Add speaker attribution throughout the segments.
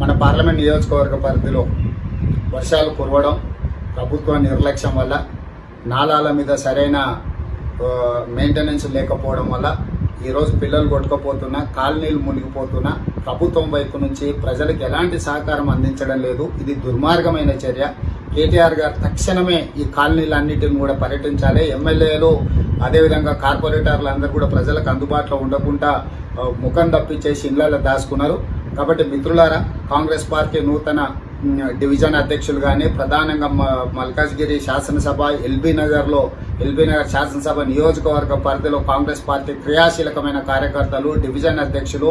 Speaker 1: మన పార్లమెంట్ నియోజకవర్గ పరిధిలో వర్షాలు కురవడం ప్రభుత్వ నిర్లక్ష్యం వల్ల నాలాల మీద సరైన మెయింటెనెన్స్ లేకపోవడం వల్ల ఈరోజు పిల్లలు కొట్టుకపోతున్నా కాలనీలు మునిగిపోతున్నా ప్రభుత్వం వైపు నుంచి ప్రజలకు ఎలాంటి సహకారం అందించడం లేదు. ఇది దుర్మార్గమైన చర్య. కేటీఆర్ గారు తక్షణమే ఈ కాలనీలన్నిటిని కూడా పర్యటించాలి. ఎమ్మెల్యేలు అదేవిధంగా కార్పొరేటర్లు అందరూ కూడా ప్రజలకు అందుబాటులో ఉండకుండా ముఖం తప్పించేసి ఇళ్ళలో దాచుకున్నారు. కాబట్టి మిత్రులారా కాంగ్రెస్ పార్టీ నూతన డివిజన్ అధ్యక్షులు కానీ ప్రధానంగా మ- మల్కాజ్గిరి శాసనసభ ఎల్బీ నగర్లో ఎల్బీ నగర్ శాసనసభ నియోజకవర్గ పరిధిలో కాంగ్రెస్ పార్టీ క్రియాశీలకమైన కార్యకర్తలు డివిజన్ అధ్యక్షులు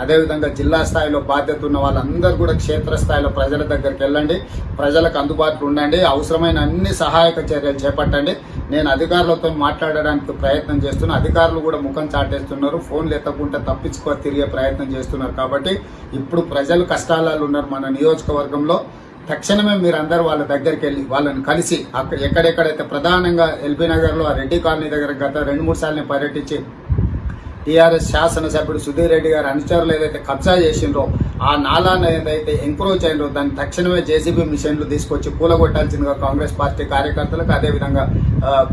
Speaker 1: అదేవిధంగా జిల్లా స్థాయిలో బాధ్యత ఉన్న వాళ్ళందరూ కూడా క్షేత్రస్థాయిలో ప్రజల దగ్గరికి వెళ్ళండి. ప్రజలకు అందుబాటులో ఉండండి. అవసరమైన అన్ని సహాయక చర్యలు చేపట్టండి. నేను అధికారులతో మాట్లాడడానికి ప్రయత్నం చేస్తున్నా. అధికారులు కూడా ముఖం చాటేస్తున్నారు. ఫోన్లు ఎత్తకుండా తప్పించుకో తిరిగే ప్రయత్నం చేస్తున్నారు. కాబట్టి ఇప్పుడు ప్రజలు కష్టాలలో ఉన్నారు మన నియోజకవర్గంలో. తక్షణమే మీరు అందరూ వాళ్ళ దగ్గరికి వెళ్ళి వాళ్ళని కలిసి అక్కడ ఎక్కడెక్కడైతే ప్రధానంగా ఎల్బీ నగర్లో ఆ రెడ్డి కాలనీ దగ్గర గత రెండు మూడు సార్లు పర్యటించి టీఆర్ఎస్ శాసనసభ్యుడు సుధీర్ రెడ్డి గారు అనుచరులు ఏదైతే కబ్జా చేసిండ్రో ఆ నాలాన్ని ఏదైతే ఎంక్రోచ్ అయినో దాన్ని తక్షణమే జేసీబీ మిషన్లు తీసుకొచ్చి కూలగొట్టాల్సిందిగా కాంగ్రెస్ పార్టీ కార్యకర్తలకు అదేవిధంగా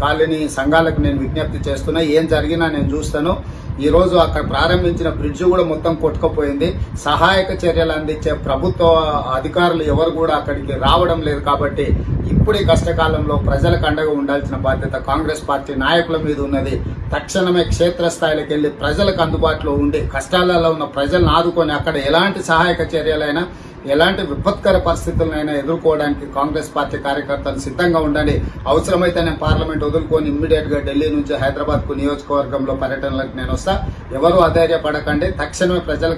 Speaker 1: కాలనీ సంఘాలకు నేను విజ్ఞప్తి చేస్తున్నా. ఏం జరిగినా నేను చూస్తాను. ఈరోజు అక్కడ ప్రారంభించిన బ్రిడ్జ్ కూడా మొత్తం కొట్టుకుపోయింది. సహాయక చర్యలు అందించే ప్రభుత్వ అధికారులు ఎవరు కూడా అక్కడికి రావడం లేదు కాబట్టి ఇప్పుడు ఈ కష్టకాలంలో ప్రజలకు అండగా ఉండాల్సిన బాధ్యత కాంగ్రెస్ పార్టీ నాయకుల మీద ఉన్నది. తక్షణమే క్షేత్రస్థాయికి వెళ్ళి ప్రజలకు అందుబాటులో ఉండి కష్టాలలో ఉన్న ప్రజలను ఆదుకొని అక్కడ ఎలాంటి సహాయక చర్యలైనా ఎలాంటి విపత్కర పరిస్థితులనైనా ఎదుర్కోవడానికి కాంగ్రెస్ పార్టీ కార్యకర్తలు సిద్ధంగా ఉండండి. అవసరమైతే నేను పార్లమెంట్ వదులుకొని ఇమ్మీడియట్గా ఢిల్లీ నుంచి హైదరాబాద్కు నియోజకవర్గంలో పర్యటనలకు నేను వస్తా. ఎవరు అధైర్యపడకండి. తక్షణమే ప్రజలకు